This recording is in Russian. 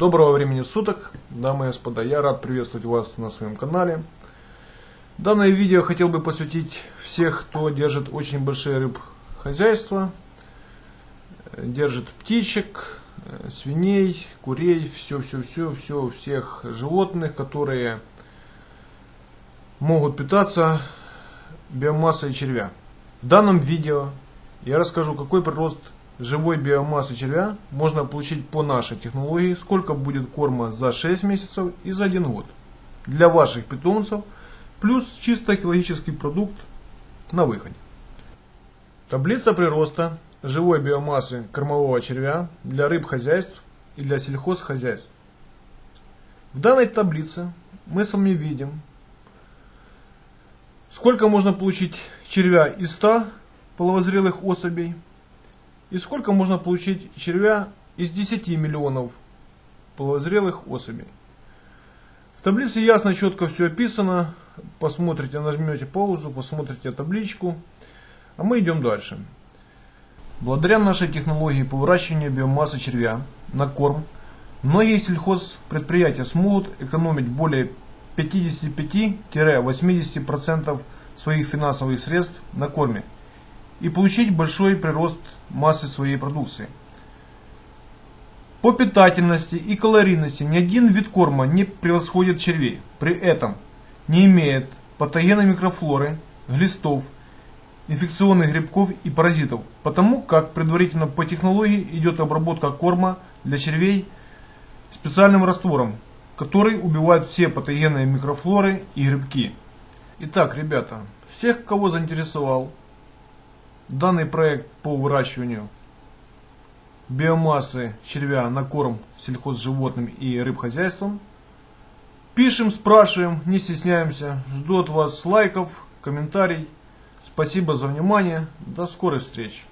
Доброго времени суток, дамы и господа, я рад приветствовать вас на своем канале. Данное видео хотел бы посвятить всех, кто держит очень большие рыб хозяйства, держит птичек, свиней, курей, все-все-все, все, всех животных, которые могут питаться биомассой червя. В данном видео я расскажу, какой прирост живой биомассы червя можно получить по нашей технологии, сколько будет корма за 6 месяцев и за 1 год для ваших питомцев, плюс чисто экологический продукт на выходе. Таблица прироста живой биомассы кормового червя для рыб хозяйств и для сельхозхозяйств. В данной таблице мы с вами видим, сколько можно получить червя из 100 половозрелых особей – и сколько можно получить червя из 10 миллионов половозрелых особей. В таблице ясно, четко все описано. Посмотрите, нажмете паузу, посмотрите табличку. А мы идем дальше. Благодаря нашей технологии по выращиванию биомассы червя на корм, многие сельхозпредприятия смогут экономить более 55-80% своих финансовых средств на корме и получить большой прирост массы своей продукции. По питательности и калорийности ни один вид корма не превосходит червей. При этом не имеет патогена микрофлоры, глистов, инфекционных грибков и паразитов, потому как предварительно по технологии идет обработка корма для червей специальным раствором, который убивает все патогенные микрофлоры и грибки. Итак, ребята, всех, кого заинтересовал Данный проект по выращиванию биомассы червя на корм сельхозживотным и рыбхозяйствам. Пишем, спрашиваем, не стесняемся. Жду от вас лайков, комментариев. Спасибо за внимание. До скорых встреч.